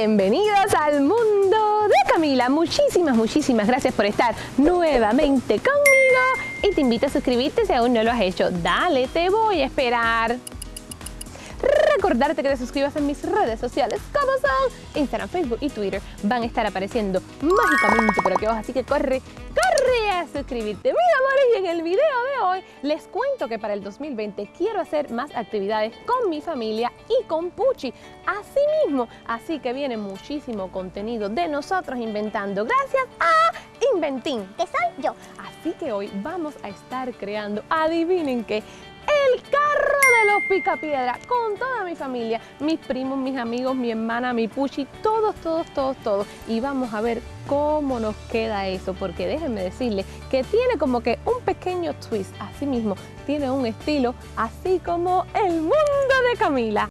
Bienvenidos al mundo de Camila. Muchísimas, muchísimas gracias por estar nuevamente conmigo y te invito a suscribirte si aún no lo has hecho. Dale, te voy a esperar recordarte que te suscribas en mis redes sociales como son Instagram, Facebook y Twitter. Van a estar apareciendo mágicamente por aquí abajo, así que corre, corre a suscribirte. Mis amores, y en el video de hoy les cuento que para el 2020 quiero hacer más actividades con mi familia y con Puchi. Así mismo, así que viene muchísimo contenido de nosotros inventando gracias a Inventín, que soy yo. Así que hoy vamos a estar creando, adivinen qué, el carro los picapiedra con toda mi familia, mis primos, mis amigos, mi hermana, mi puchi, todos, todos, todos, todos. Y vamos a ver cómo nos queda eso, porque déjenme decirles que tiene como que un pequeño twist, así mismo, tiene un estilo así como el mundo de Camila.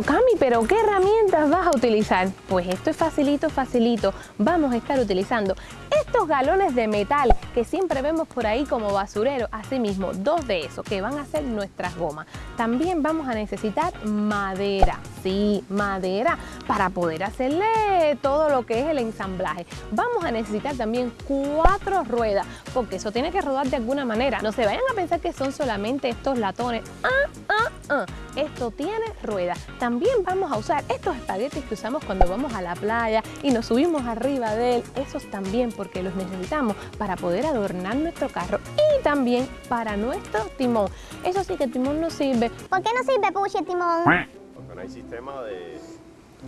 Cami, pero ¿qué herramientas vas a utilizar? Pues esto es facilito, facilito. Vamos a estar utilizando estos galones de metal que siempre vemos por ahí como basurero, asimismo dos de esos que van a ser nuestras gomas. También vamos a necesitar madera, sí, madera, para poder hacerle todo lo que es el ensamblaje. Vamos a necesitar también cuatro ruedas, porque eso tiene que rodar de alguna manera. No se vayan a pensar que son solamente estos latones. Ah, ah, ah. Esto tiene ruedas. También vamos a usar estos espaguetis que usamos cuando vamos a la playa y nos subimos arriba de él. Esos también, porque los necesitamos para poder adornar nuestro carro y también para nuestro timón. Eso sí que el timón no sirve. ¿Por qué no sirve, Puchi, el timón? Porque no hay sistema de...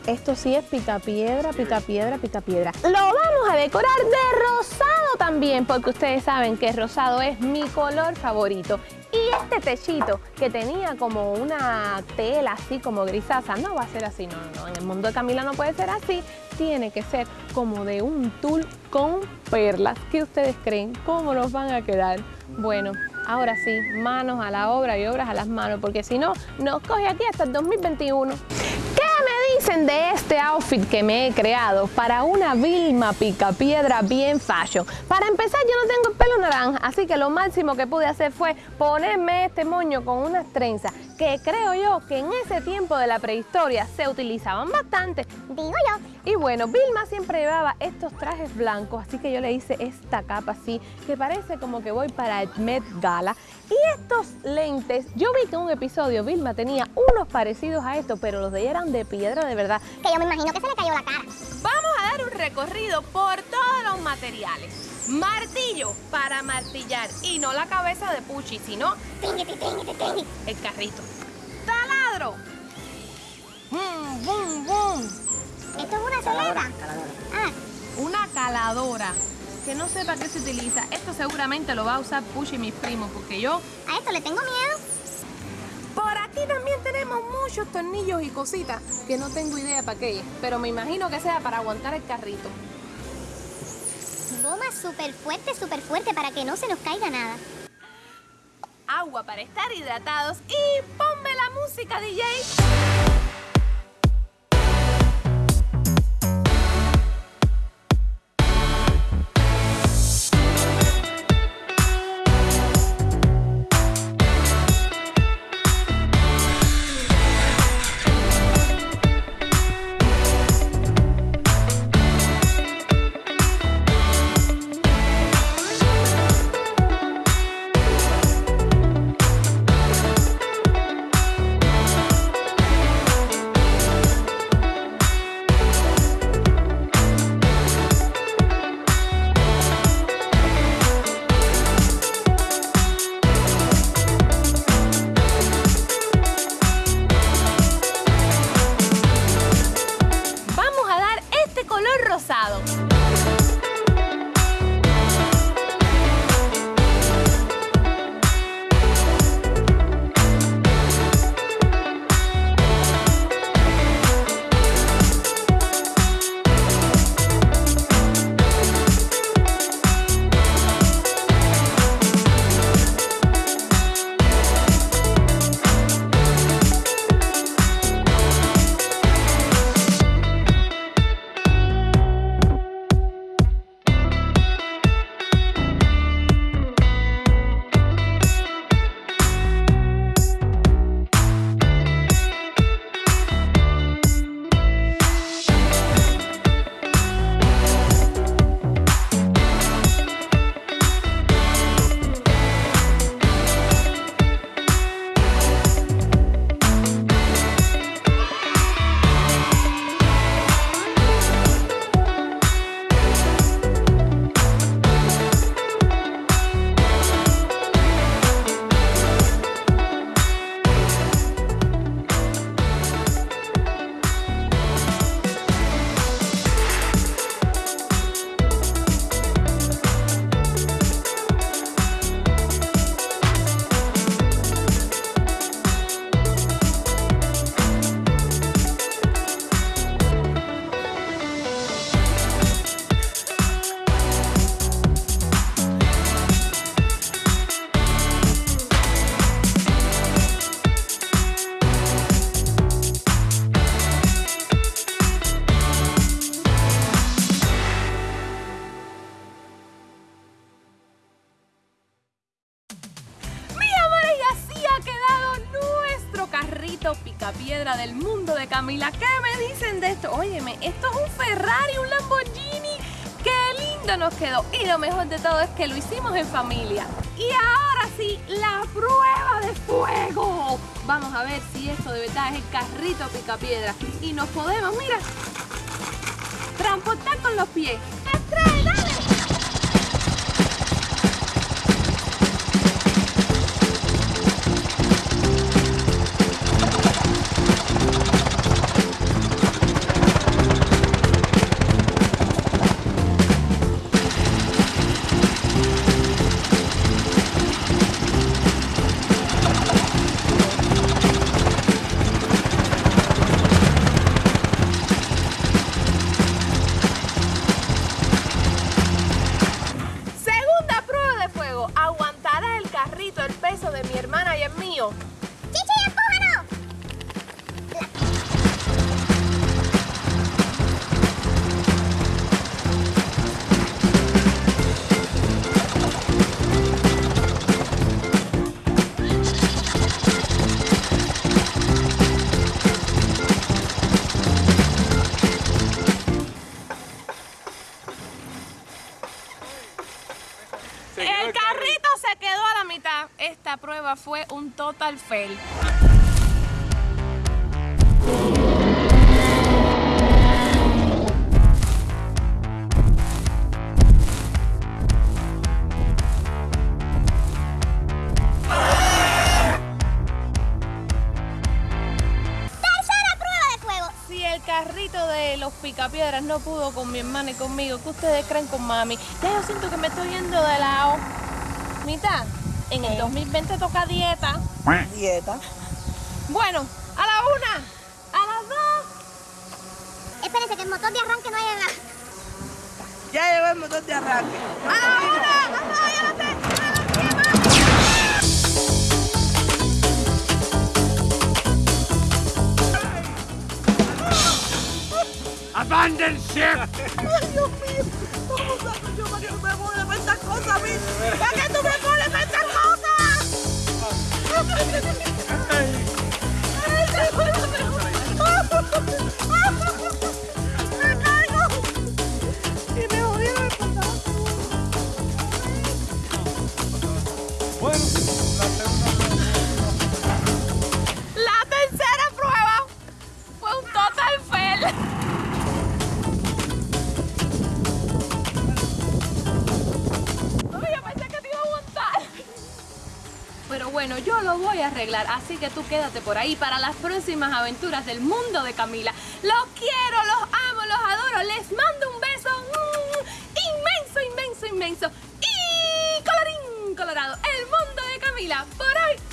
Esto sí es pica piedra, pica piedra, pica piedra. Lo vamos a decorar de rosado también, porque ustedes saben que rosado es mi color favorito. Y este techito que tenía como una tela así como grisaza, no va a ser así, no, no, en el mundo de Camila no puede ser así, tiene que ser como de un tul con perlas. ¿Qué ustedes creen? ¿Cómo nos van a quedar? Bueno, ahora sí, manos a la obra y obras a las manos, porque si no, nos coge aquí hasta el 2021 dicen de este outfit que me he creado para una Vilma Picapiedra bien fashion? Para empezar, yo no tengo así que lo máximo que pude hacer fue ponerme este moño con unas trenzas, que creo yo que en ese tiempo de la prehistoria se utilizaban bastante. Digo yo. Y bueno, Vilma siempre llevaba estos trajes blancos, así que yo le hice esta capa así, que parece como que voy para el Met Gala. Y estos lentes, yo vi que en un episodio Vilma tenía unos parecidos a estos, pero los de ella eran de piedra de verdad. Que yo me imagino que se le cayó la cara. Vamos a dar un recorrido por todos los materiales. Martillo para martillar y no la cabeza de Puchi, sino el carrito. Taladro. Bum, bum, bum. Esto es una celada. Ah. Una caladora. Que no sepa qué se utiliza. Esto seguramente lo va a usar Puchi y mis primos, porque yo... A esto le tengo miedo. Por aquí también tenemos muchos tornillos y cositas que no tengo idea para qué pero me imagino que sea para aguantar el carrito. Goma súper fuerte, súper fuerte para que no se nos caiga nada. Agua para estar hidratados y ponme la música, DJ. well. Camila. ¿Qué me dicen de esto? Óyeme, esto es un Ferrari, un Lamborghini. ¡Qué lindo nos quedó! Y lo mejor de todo es que lo hicimos en familia. Y ahora sí, la prueba de fuego. Vamos a ver si esto de verdad es el carrito picapiedra. Y nos podemos, mira, transportar con los pies. Esta prueba fue un total fail. ¡Tercera prueba de fuego! Si el carrito de los picapiedras no pudo con mi hermana y conmigo, ¿qué ustedes creen con mami? Ya yo siento que me estoy yendo de lado. Mitad, en el 2020 toca dieta. Dieta. Bueno, a la una, a las dos. Espérense que el motor de arranque no haya nada. Ya llegó el motor de arranque. ¡A la una! ¡A las dos y a las tres! ¡A las siete! Abandon ship! Ay, Dios mío. ¿Cómo saco yo, Mario? Me voy a estas cosas a mí. ¿Para qué tú me Gracias. Pero bueno, yo lo voy a arreglar, así que tú quédate por ahí para las próximas aventuras del mundo de Camila. Los quiero, los amo, los adoro, les mando un beso mm, inmenso, inmenso, inmenso. Y colorín colorado, el mundo de Camila por hoy